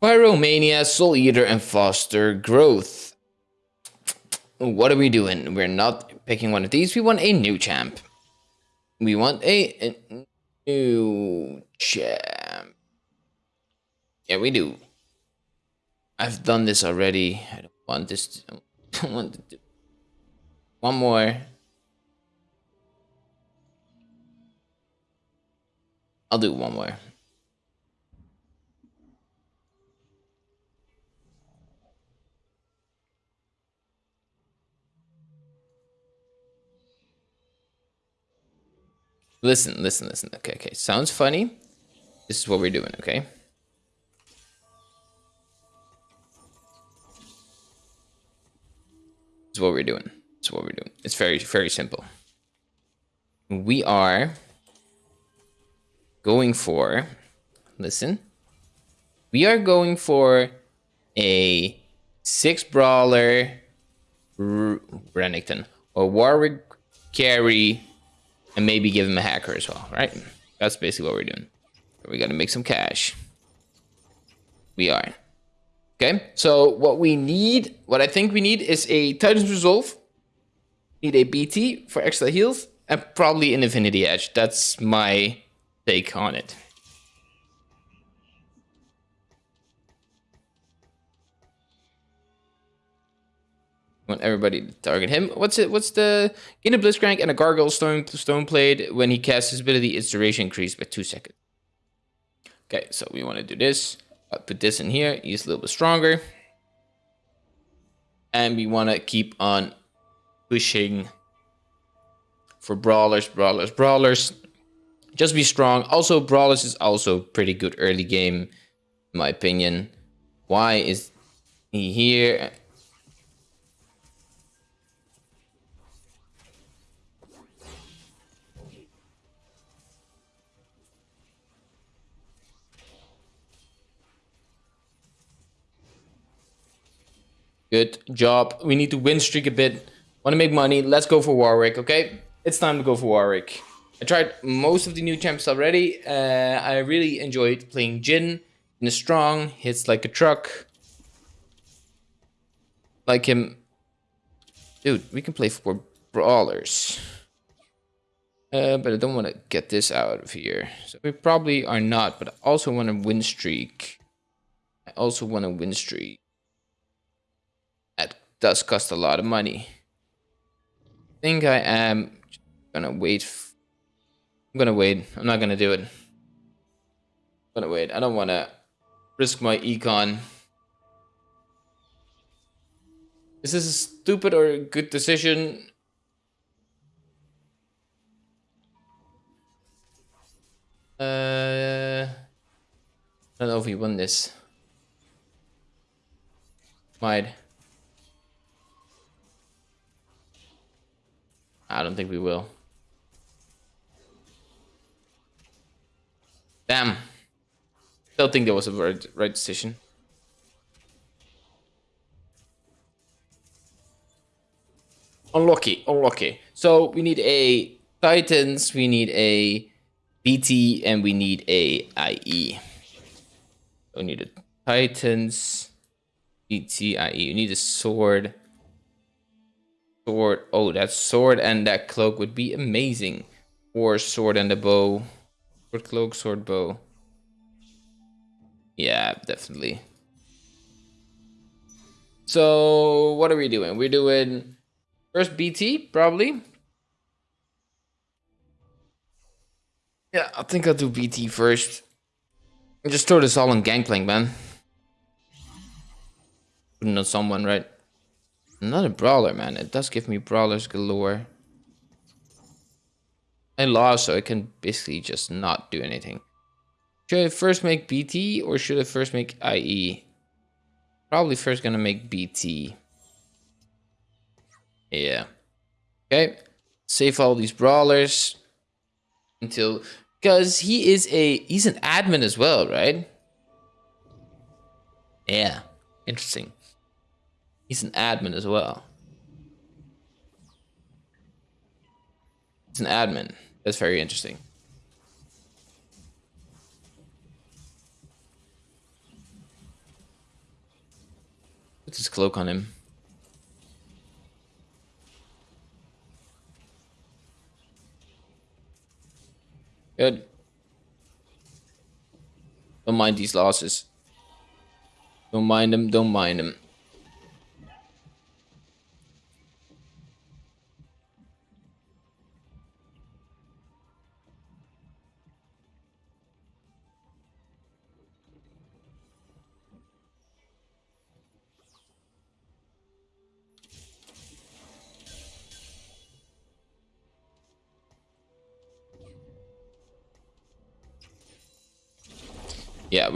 Pyromania, Soul Eater, and Foster Growth. What are we doing? We're not picking one of these. We want a new champ. We want a, a new champ. Yeah, we do. I've done this already. I don't want this. To, I don't want to do. One more. I'll do one more. Listen, listen, listen. Okay, okay. Sounds funny. This is what we're doing, okay? This is what we're doing. This is what we're doing. It's very, very simple. We are going for, listen, we are going for a six brawler Renekton or Warwick carry and maybe give him a hacker as well, right? That's basically what we're doing. We got to make some cash. We are. Okay, so what we need, what I think we need is a Titan's Resolve. Need a BT for extra heals and probably an Infinity Edge. That's my take on it. Want everybody to target him. What's it? What's the gain a Blitzcrank and a Gargoyle Stone Stone Blade when he casts his ability? Its duration increased by two seconds. Okay, so we want to do this. I'll put this in here. He's a little bit stronger, and we want to keep on pushing for brawlers, brawlers, brawlers. Just be strong. Also, brawlers is also pretty good early game, in my opinion. Why is he here? Good job. We need to win streak a bit. Want to make money. Let's go for Warwick, okay? It's time to go for Warwick. I tried most of the new champs already. Uh, I really enjoyed playing Jin. In a strong, hits like a truck. Like him. Dude, we can play for brawlers. Uh, but I don't want to get this out of here. So we probably are not, but I also want a win streak. I also want a win streak does cost a lot of money. I think I am gonna wait. I'm gonna wait. I'm not gonna do it. I'm gonna wait. I don't wanna risk my econ. Is this a stupid or a good decision? Uh, I don't know if we won this. Might. I don't think we will. Damn. Still think that was a right, right decision. Unlucky, unlucky. So we need a Titans, we need a BT, and we need a IE. We need a Titans, BT, IE. You need a sword. Sword. Oh, that sword and that cloak would be amazing. Or sword and a bow. Sword, cloak, sword, bow. Yeah, definitely. So, what are we doing? We're doing first BT, probably. Yeah, I think I'll do BT first. Just throw this all on Gangplank, man. Putting on someone, right? Another brawler, man. It does give me brawlers galore. I lost, so I can basically just not do anything. Should I first make BT or should I first make IE? Probably first gonna make BT. Yeah. Okay. Save all these brawlers until because he is a he's an admin as well, right? Yeah. Interesting. He's an admin as well. He's an admin. That's very interesting. Put his cloak on him. Good. Don't mind these losses. Don't mind them, don't mind them.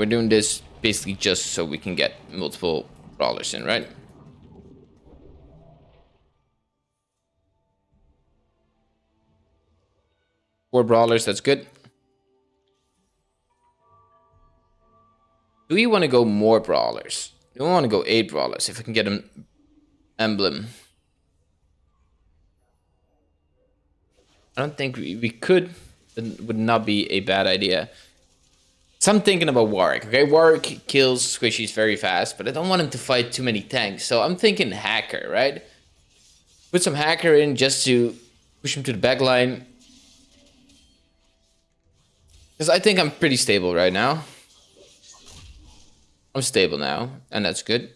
We're doing this basically just so we can get multiple brawlers in, right? Four brawlers, that's good. Do we want to go more brawlers? Do we want to go eight brawlers if I can get an emblem? I don't think we, we could. It would not be a bad idea. So I'm thinking about Warwick. Okay, Warwick kills squishies very fast, but I don't want him to fight too many tanks. So I'm thinking Hacker, right? Put some Hacker in just to push him to the back line. Because I think I'm pretty stable right now. I'm stable now, and that's good.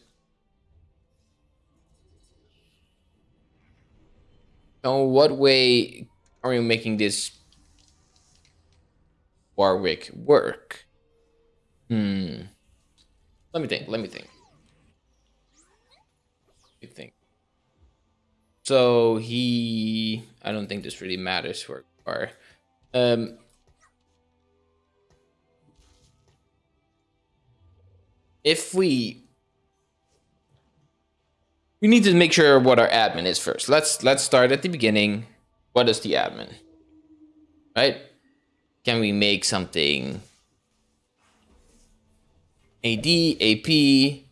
So what way are you making this Warwick work? Hmm. Let me think. Let me think. Let me think. So he, I don't think this really matters for car. Um. If we, we need to make sure what our admin is first. Let's let's start at the beginning. What is the admin? Right? Can we make something AD, AP,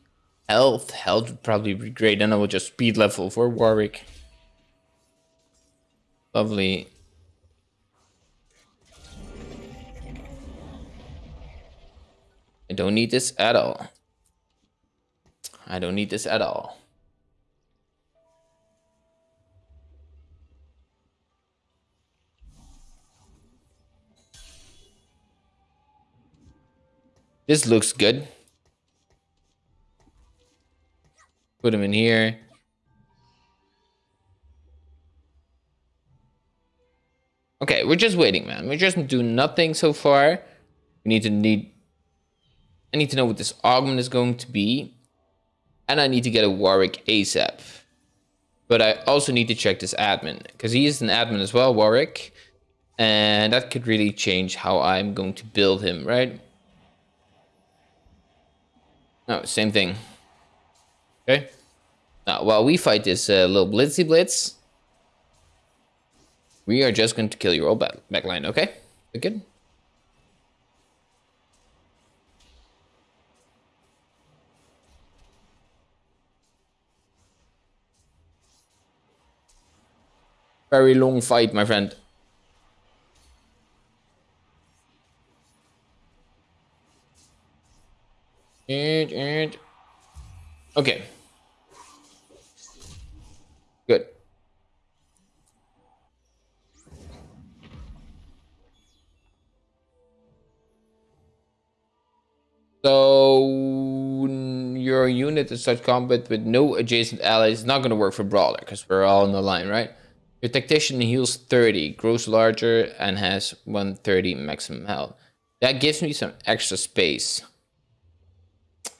health. Health would probably be great. Then I will just speed level for Warwick. Lovely. I don't need this at all. I don't need this at all. This looks good. Put him in here. Okay, we're just waiting, man. We're just doing nothing so far. We need to need... I need to know what this augment is going to be. And I need to get a Warwick ASAP. But I also need to check this admin. Because he is an admin as well, Warwick. And that could really change how I'm going to build him, right? No, same thing. Okay. Now, while we fight this uh, little Blitzy Blitz, we are just going to kill your old back line. okay? Good? Very long fight, my friend. And, and Okay. Good. So your unit in such combat with no adjacent allies is not going to work for Brawler because we're all on the line, right? Your Tactician heals 30, grows larger, and has 130 maximum health. That gives me some extra space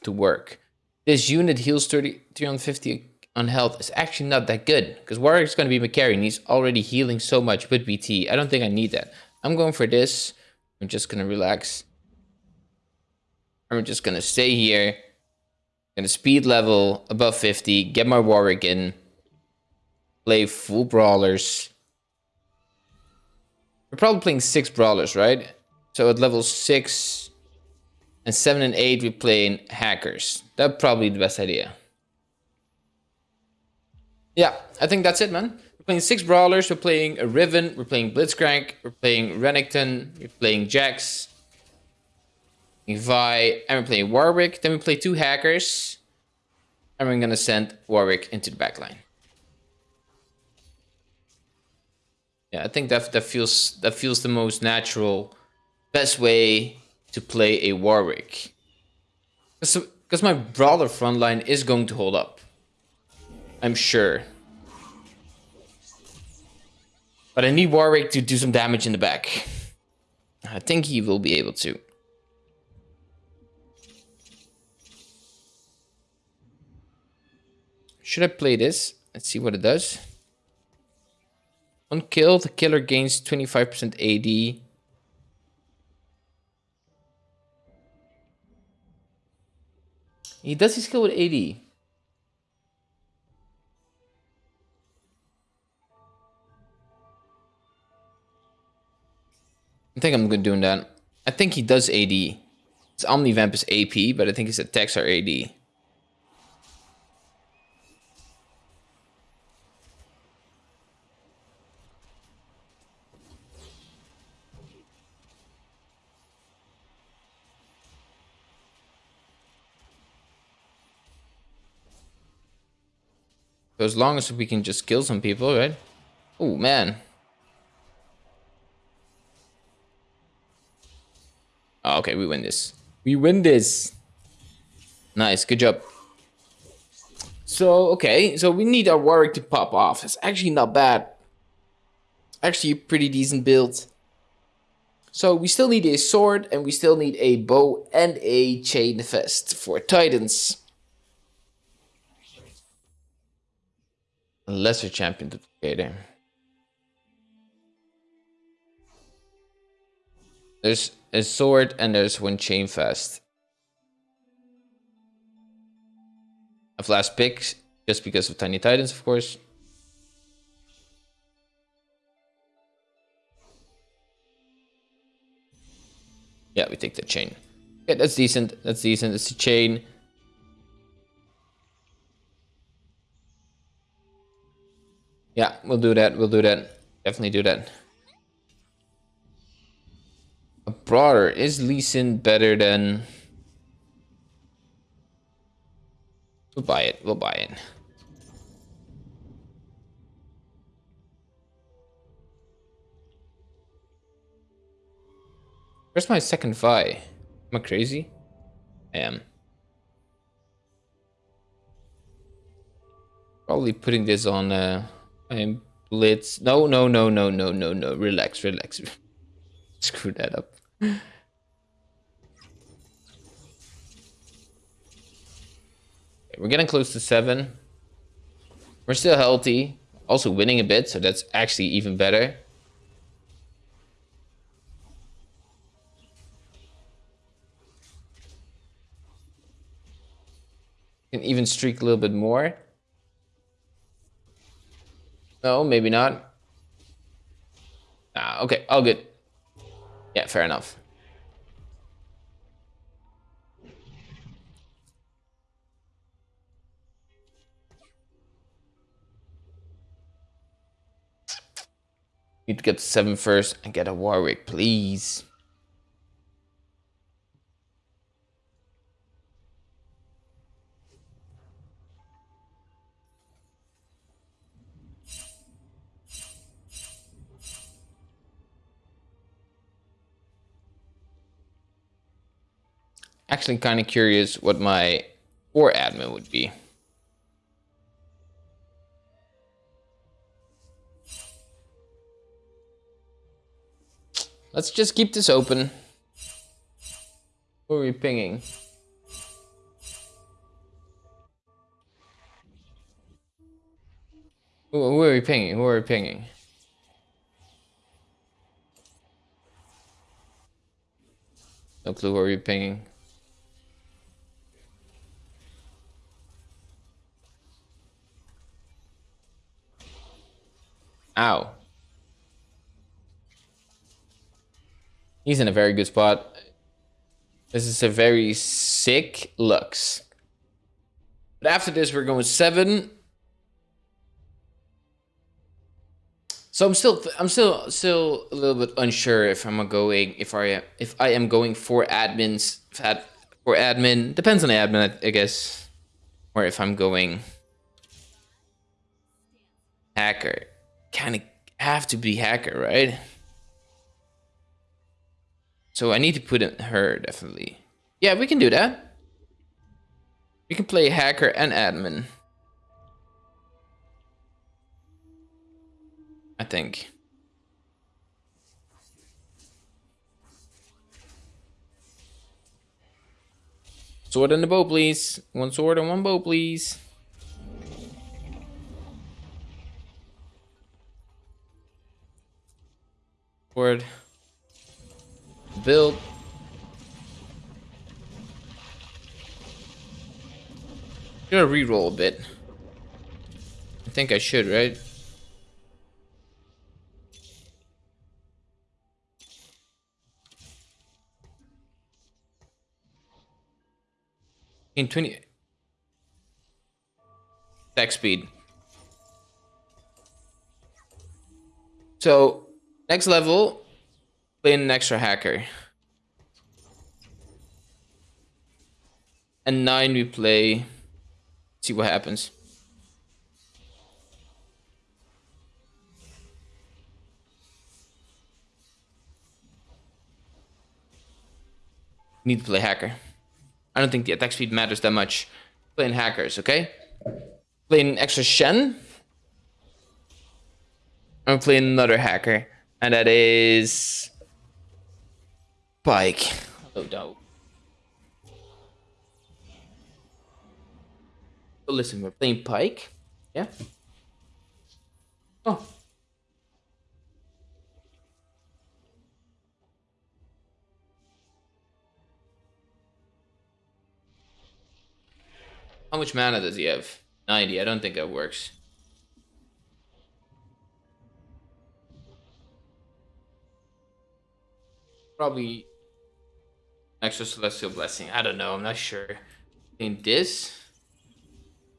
to work. This unit heals 30, 350 on health is actually not that good because Warwick's going to be McCarry and he's already healing so much with BT. I don't think I need that. I'm going for this. I'm just going to relax. I'm just going to stay here. Going to speed level above 50. Get my Warwick in. Play full brawlers. We're probably playing six brawlers, right? So at level six and seven and eight, we're playing hackers. That's probably the best idea. Yeah, I think that's it, man. We're playing six brawlers. We're playing a Riven. We're playing Blitzcrank. We're playing Renekton. We're playing Jax. Vi, and we're playing Warwick. Then we play two hackers. And we're gonna send Warwick into the back line. Yeah, I think that that feels that feels the most natural, best way to play a Warwick. Because my Brawler front line is going to hold up. I'm sure. But I need Warwick to do some damage in the back. I think he will be able to. Should I play this? Let's see what it does. On kill, the killer gains 25% AD. He does his skill with AD. I think I'm good doing that. I think he does AD. His Omnivamp is AP, but I think his attacks are AD. So as long as we can just kill some people, right? Oh, man. Oh, okay, we win this. We win this. Nice, good job. So, okay, so we need our Warwick to pop off. It's actually not bad. Actually a pretty decent build. So we still need a sword and we still need a bow and a chain vest for Titans. lesser champion duplicator. There's a sword and there's one chain vest. A last pick just because of Tiny Titans, of course. Yeah, we take the chain. Yeah, that's decent. That's decent. It's a chain. Yeah, we'll do that. We'll do that. Definitely do that. A Brawler. Is Lee Sin better than... We'll buy it. We'll buy it. Where's my second Vi? Am I crazy? I am. Probably putting this on... Uh, I'm blitz. No, no, no, no, no, no, no. Relax, relax. Screw that up. We're getting close to seven. We're still healthy. Also winning a bit, so that's actually even better. Can even streak a little bit more. No, maybe not. Ah, okay, all good. Yeah, fair enough. Need to get seven first and get a Warwick, please. Actually kind of curious what my or admin would be. Let's just keep this open. Who are we pinging? Who, are we pinging? Who are we pinging? No clue who are we pinging. Ow. He's in a very good spot. This is a very sick Lux. But after this, we're going seven. So I'm still, I'm still, still a little bit unsure if I'm going, if I, if I am going for admins, for admin. Depends on the admin, I guess. or if I'm going hacker. Kind of have to be hacker, right? So I need to put in her, definitely. Yeah, we can do that. We can play hacker and admin. I think. Sword and a bow, please. One sword and one bow, please. Sword. Build. Gonna re-roll a bit. I think I should, right? In 20 attack speed. So next level, play an extra hacker. And nine we play. See what happens. Need to play hacker. I don't think the attack speed matters that much. Playing hackers, okay? Playing extra Shen. I'm playing another hacker. And that is... Pyke. Oh, no. So listen, we're playing Pyke. Yeah? Oh. How much mana does he have? 90. I don't think that works. Probably extra celestial blessing. I don't know. I'm not sure. In this,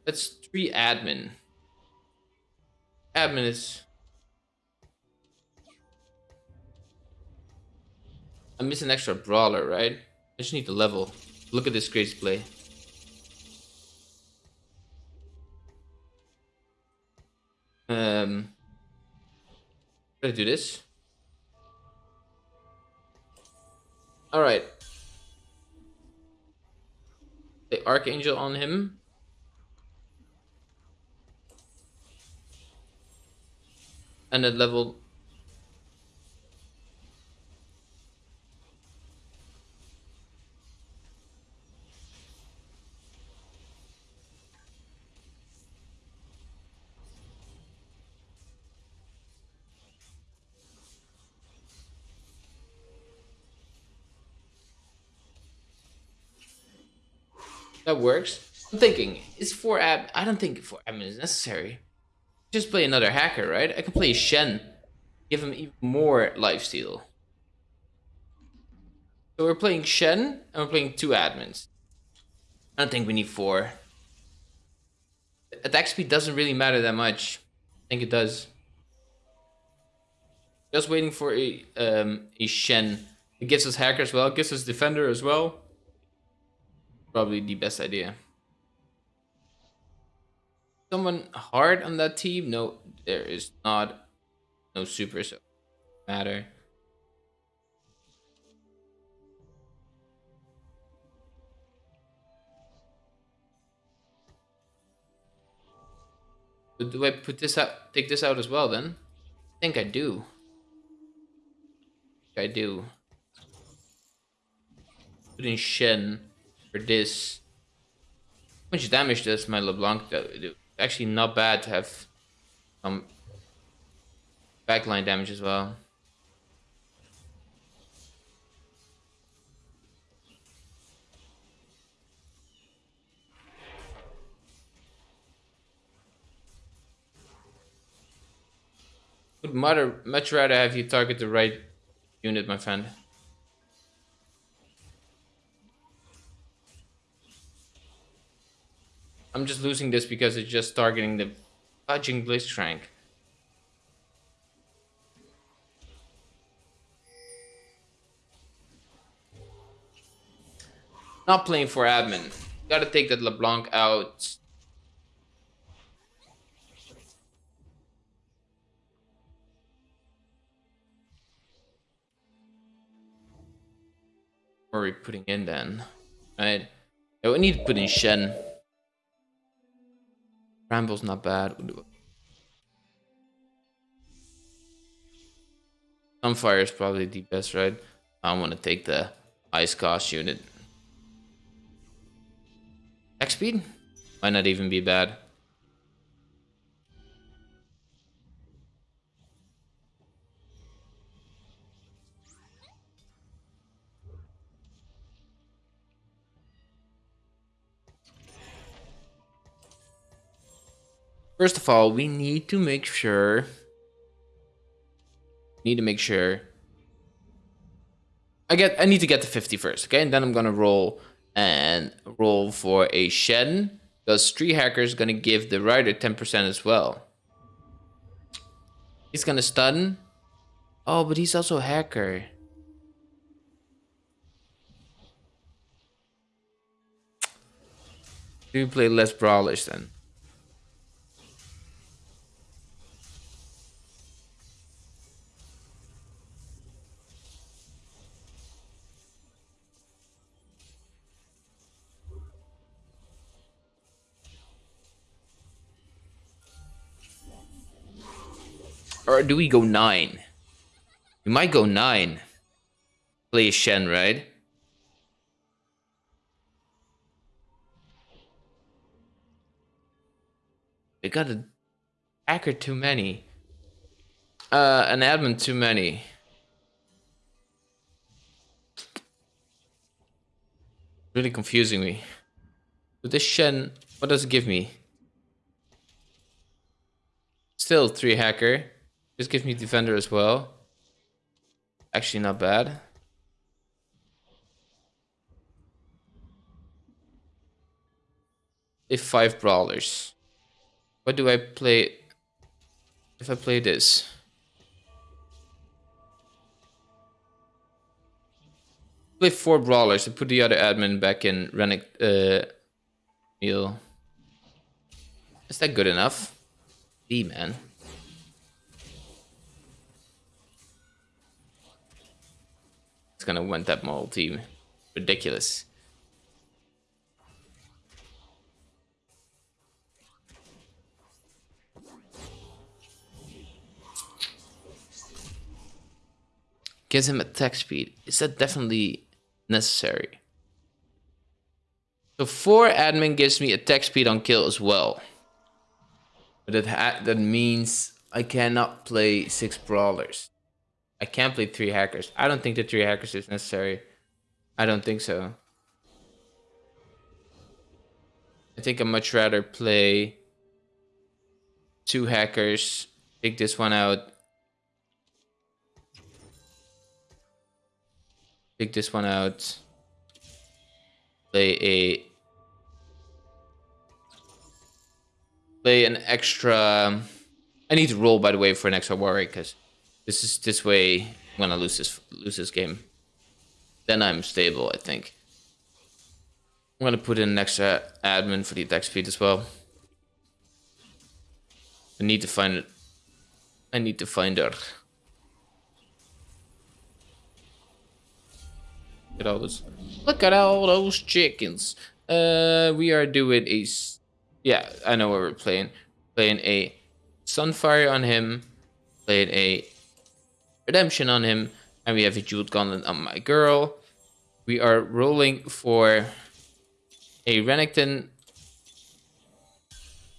that's three admin. Admin is. I'm missing extra brawler, right? I just need to level. Look at this great play. Um, try to do this. All right. The Archangel on him. And at level That works. I'm thinking, is four ab? I don't think four admin is necessary. Just play another hacker, right? I can play Shen, give him even more lifesteal. So we're playing Shen, and we're playing two admins. I don't think we need four. Attack speed doesn't really matter that much. I think it does. Just waiting for a um, a Shen. It gives us hacker as well. Gives us defender as well probably the best idea. Someone hard on that team? No, there is not. No super, so matter. But do I put this out, take this out as well then? I think I do. I do. Put in Shen for this. How much damage does my LeBlanc do? Actually not bad to have some backline damage as well. Would much rather have you target the right unit, my friend. I'm just losing this because it's just targeting the fudging Blitzcrank. Not playing for admin. Gotta take that LeBlanc out. What are we putting in then? Right. Yeah, we need to put in Shen. Bramble's not bad. Sunfire is probably the best, right? I want to take the Ice Cost unit. X speed? Might not even be bad. First of all, we need to make sure need to make sure I get I need to get to 50 first, okay? And then I'm gonna roll and roll for a Shen. Because Tree Hacker is gonna give the rider 10% as well. He's gonna stun. Oh, but he's also a hacker. Do you play less brawlish then? Or do we go nine? We might go nine. Play Shen, right? We got a hacker too many. Uh, an admin too many. Really confusing me. With this Shen, what does it give me? Still three hacker. This give me defender as well. Actually not bad. If five brawlers. What do I play if I play this? Play four brawlers and put the other admin back in Rennick uh meal. Is that good enough? D man. Gonna win that multi. Ridiculous. Gives him attack speed. Is that definitely necessary? So 4 admin gives me attack speed on kill as well. But that, that means I cannot play 6 brawlers. I can't play three hackers. I don't think the three hackers is necessary. I don't think so. I think I'd much rather play two hackers, take this one out. Take this one out. Play a play an extra I need to roll by the way for an extra warrior because this is this way when I'm gonna lose this lose this game. Then I'm stable, I think. I'm gonna put in an extra admin for the attack speed as well. I need to find it. I need to find her. Look at all those. Look at all those chickens. Uh, we are doing a. Yeah, I know what we're playing. Playing a Sunfire on him. Playing a redemption on him. And we have a jeweled gauntlet on my girl. We are rolling for a Renekton.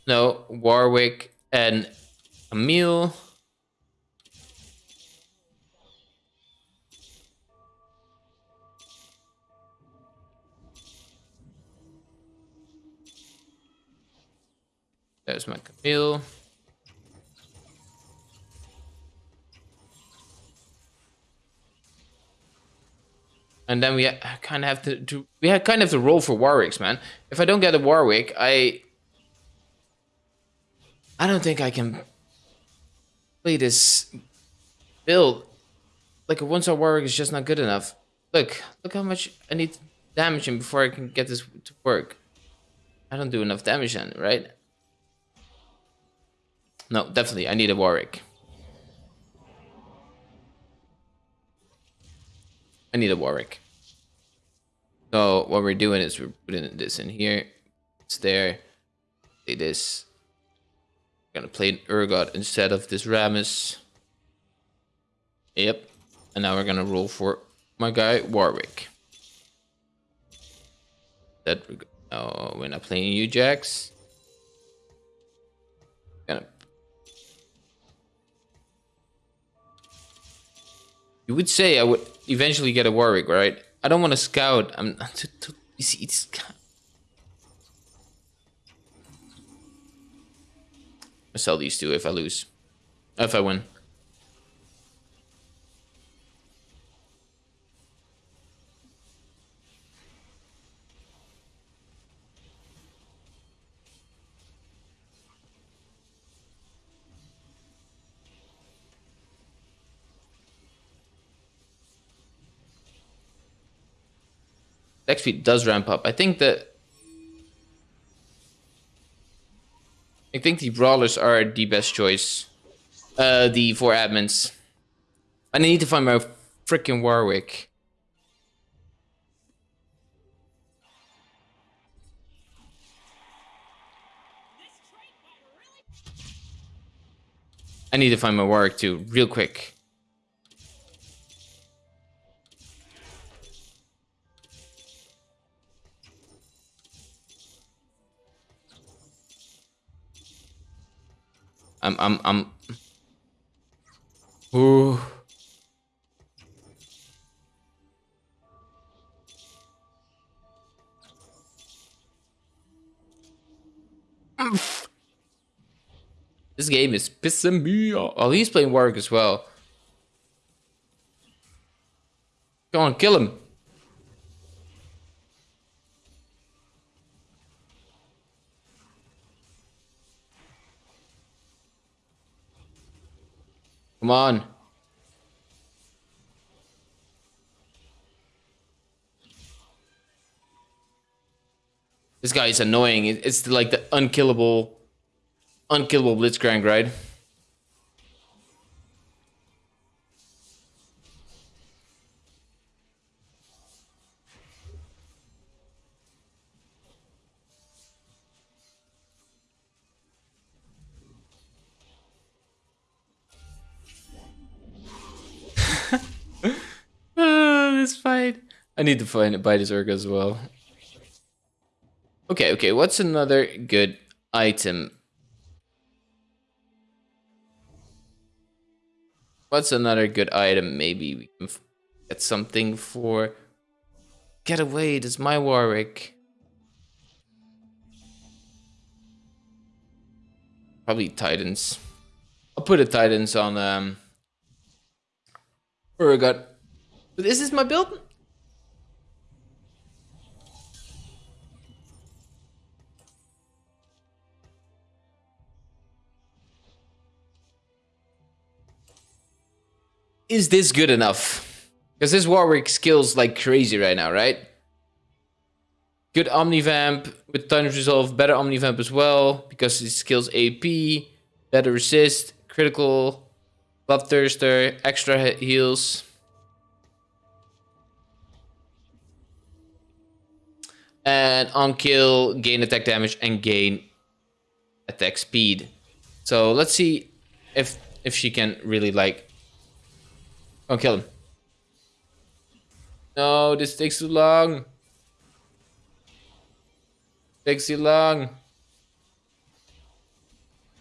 No, Warwick and Emil. There's my Camille. And then we kind of have to, to we have kind of to roll for Warwicks, man. If I don't get a Warwick, I I don't think I can play this build. Like a one-star Warwick is just not good enough. Look, look how much I need to damage him before I can get this to work. I don't do enough damage then, right? No, definitely, I need a Warwick. I need a Warwick. So what we're doing is we're putting this in here. It's there. Play this. We're gonna play an Urgot instead of this Rammus. Yep. And now we're gonna roll for my guy Warwick. That we oh, we're not playing you, Jax. You would say I would eventually get a Warwick, right? I don't want to scout. I'm see, it's. I sell these two if I lose, if I win. XP does ramp up. I think that I think the brawlers are the best choice. Uh, the four admins. I need to find my freaking Warwick. I need to find my Warwick too, real quick. I'm I'm I'm Ooh. This game is pissing me off. Oh, he's playing Warwick as well. Go on, kill him. Come on. This guy is annoying. It's like the unkillable, unkillable Blitzcrank, right? I need to find it by this Urga as well. Okay, okay, what's another good item? What's another good item? Maybe we can get something for... Get away, this is my Warwick. Probably Titans. I'll put a Titans on um Urgot. But this is my build? Is this good enough? Because this Warwick skills like crazy right now, right? Good Omnivamp with Titan's Resolve, better Omnivamp as well, because it skills AP, better resist, critical, Bloodthirster, extra heals. And on kill, gain attack damage and gain attack speed. So let's see if if she can really like Go kill him. No, this takes too long. Takes too long.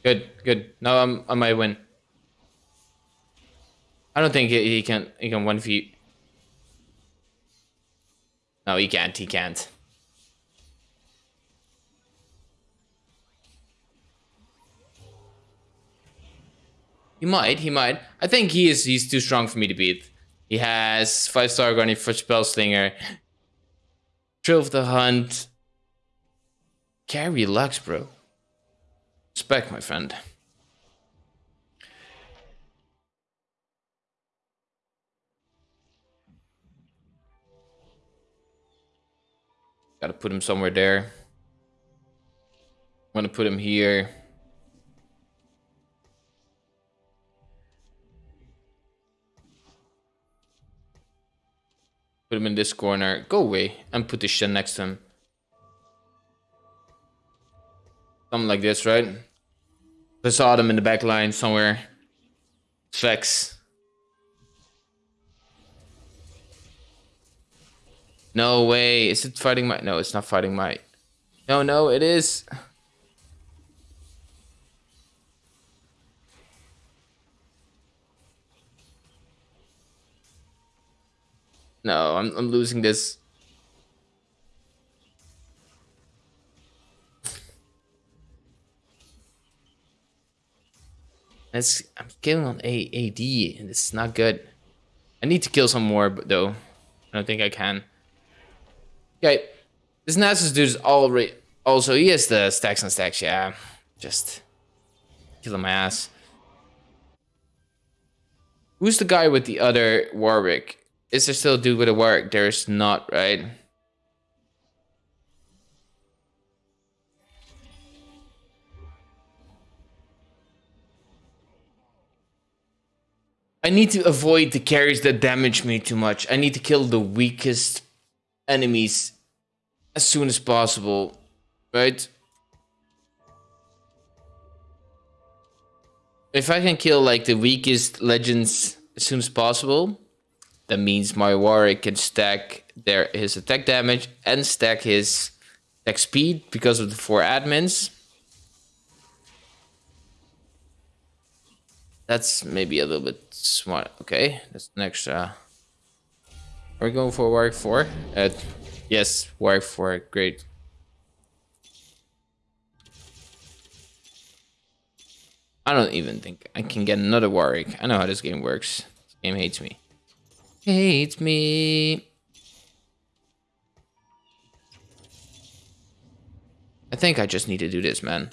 Good, good. Now I'm I might win. I don't think he, he can he can one feet. No, he can't. He can't. He might, he might. I think he is he's too strong for me to beat. He has 5 star Garni for Spell Slinger. Thrill of the Hunt. Carry Lux, bro. Respect, my friend. Gotta put him somewhere there. I'm gonna put him here. Put him in this corner. Go away. And put this shit next to him. Something like this, right? I saw them in the back line somewhere. Flex. No way. Is it fighting my... No, it's not fighting my... No, no, it is. No, I'm, I'm losing this. I'm killing on A AD, and it's not good. I need to kill some more, but though. I don't think I can. Okay. This Nasus dude is already... Also, he has the stacks and stacks, yeah. Just... Killing my ass. Who's the guy with the other Warwick? Is there still a dude with a work? There's not, right? I need to avoid the carries that damage me too much. I need to kill the weakest enemies as soon as possible, right? If I can kill like the weakest legends as soon as possible, that means my warrior can stack their his attack damage and stack his attack speed because of the four admins. That's maybe a little bit smart. Okay, that's next. Uh, are we going for Warwick 4? Uh, yes, Warwick 4. Great. I don't even think I can get another Warwick. I know how this game works. This game hates me. Hates me. I think I just need to do this, man.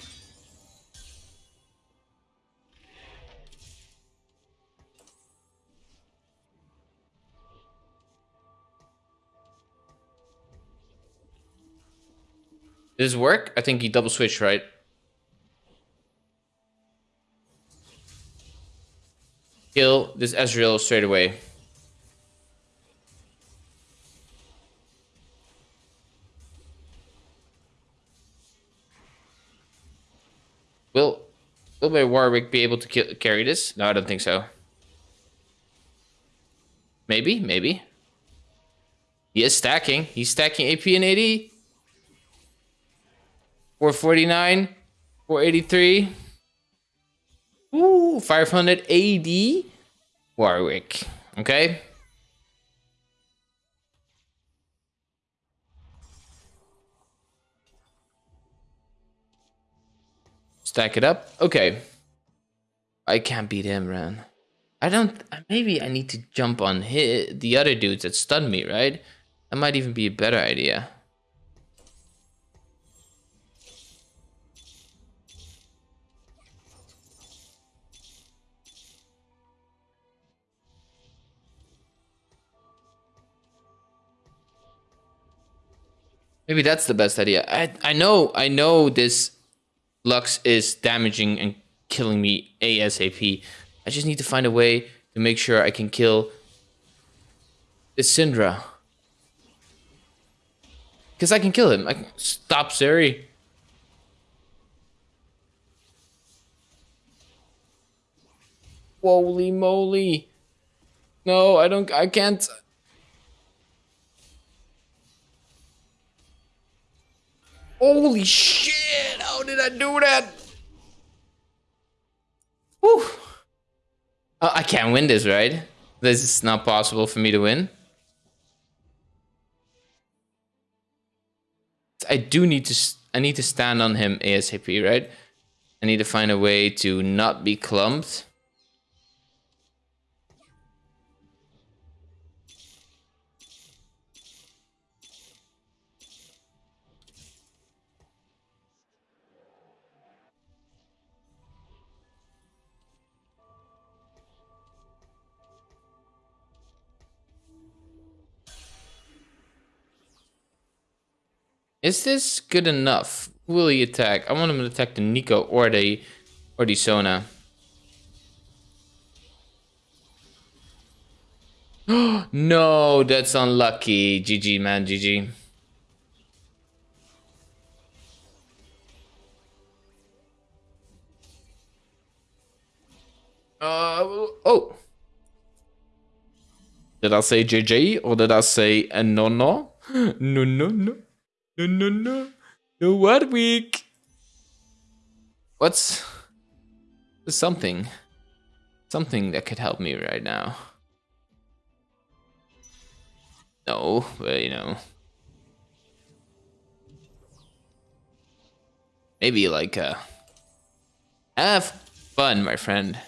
Does this work? I think he double switched, right? Kill this Ezreal straight away. Will Will my Warwick be able to kill, carry this? No, I don't think so. Maybe, maybe. He is stacking. He's stacking AP and AD. 449, 483. Ooh, 500 AD. Warwick. Okay. Stack it up. Okay. I can't beat him, man. I don't... Maybe I need to jump on hit the other dudes that stun me, right? That might even be a better idea. Maybe that's the best idea. I I know I know this Lux is damaging and killing me ASAP. I just need to find a way to make sure I can kill this Syndra. Because I can kill him. I can stop Seri. Holy moly. No, I don't I can't Holy shit! How did I do that? Whew. Oh, I can't win this, right? This is not possible for me to win. I do need to... I need to stand on him ASAP, right? I need to find a way to not be clumped. Is this good enough? Will he attack? I want him to attack the Neeko or the or the Sona. no, that's unlucky. GG, man, GG. Uh, oh. Did I say JJ or did I say uh, no no? No no no. No no no. No what week? What's something? Something that could help me right now. No, but you know. Maybe like uh have fun, my friend.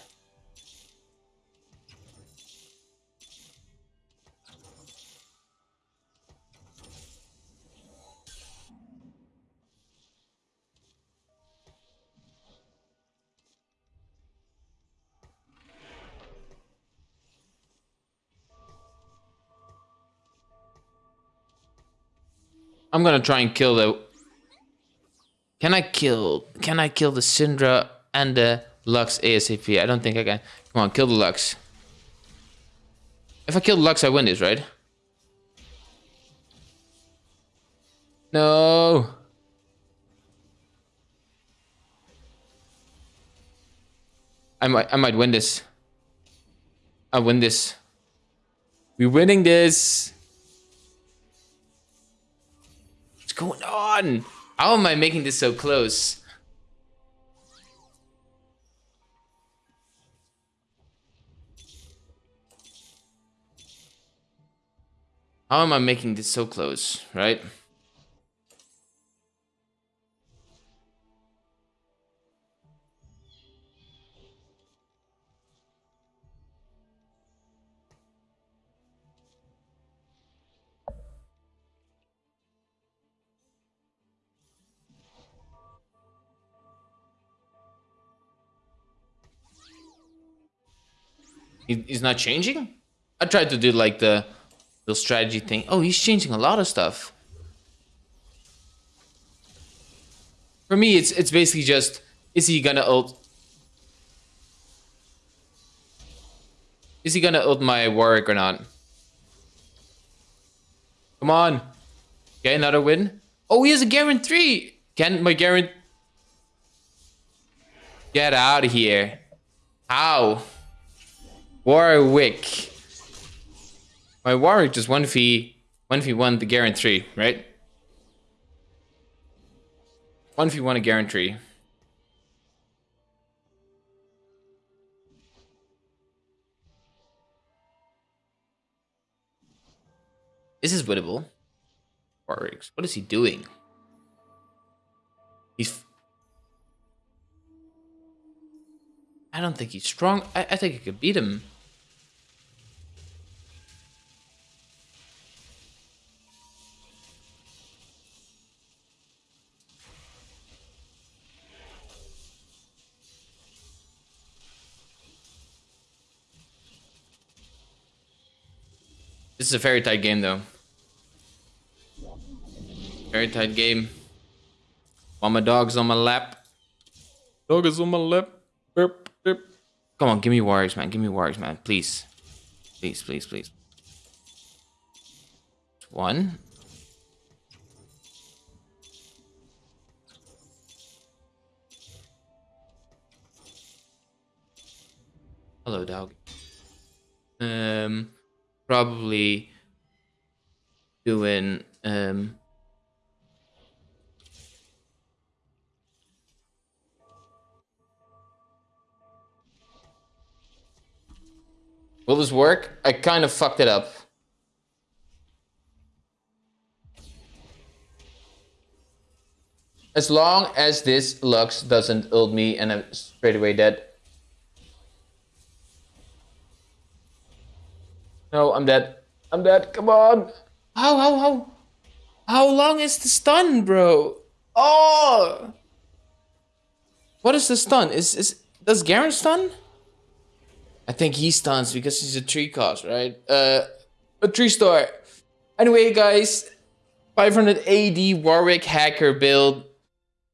I'm gonna try and kill the... Can I kill... Can I kill the Syndra and the Lux ASAP? I don't think I can. Come on, kill the Lux. If I kill Lux, I win this, right? No. I might, I might win this. I win this. We're winning this. Going on? How am I making this so close? How am I making this so close, right? He's not changing? I tried to do like the the strategy thing. Oh, he's changing a lot of stuff. For me, it's it's basically just is he gonna ult? Is he gonna ult my Warwick or not? Come on. Okay, another win. Oh, he has a Garen 3. Can my Garen... Get out of here. How? Warwick. My Warwick just 1v, 1v1 the 3, right? 1v1 a 3. This is winnable. Warwick. What is he doing? He's... I don't think he's strong. I, I think I could beat him. This is a very tight game, though. Very tight game. While my dog's on my lap. Dog is on my lap. Burp, burp. Come on, give me warriors, man. Give me warriors, man. Please. Please, please, please. One. Hello, dog. Um probably doing um Will this work? I kind of fucked it up. As long as this Lux doesn't ult me and I'm straight away dead. No, I'm dead. I'm dead. Come on. How, how, how? How long is the stun, bro? Oh! What is the stun? Is, is, does Garen stun? I think he stuns because he's a tree cost, right? Uh, a tree star. Anyway, guys, 500 AD Warwick hacker build.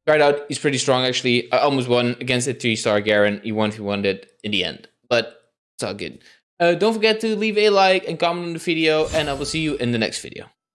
Right out, he's pretty strong actually. I almost won against a three star Garen. He won if he won it in the end, but it's all good. Uh, don't forget to leave a like and comment on the video, and I will see you in the next video.